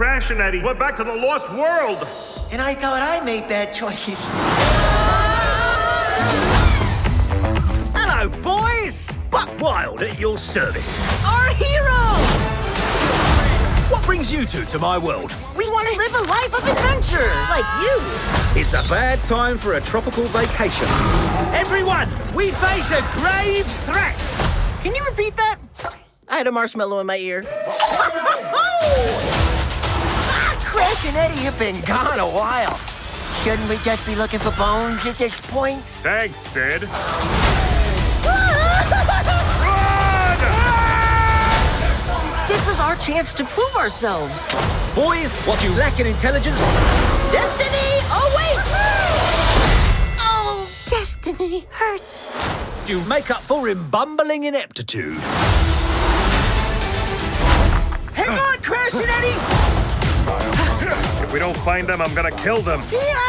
Crash and Eddie went back to the Lost World. And I thought I made bad choices. Hello, boys! Buck Wild at your service. Our hero! What brings you two to my world? We want to live a life of adventure, like you. It's a bad time for a tropical vacation. Everyone, we face a grave threat. Can you repeat that? I had a marshmallow in my ear. And Eddie have been gone a while. Shouldn't we just be looking for bones at this point? Thanks, Sid. This is our chance to prove ourselves. Boys, what you lack in intelligence, Destiny awaits! Oh, destiny hurts. you make up for in bumbling ineptitude. Don't find them, I'm gonna kill them. Yeah!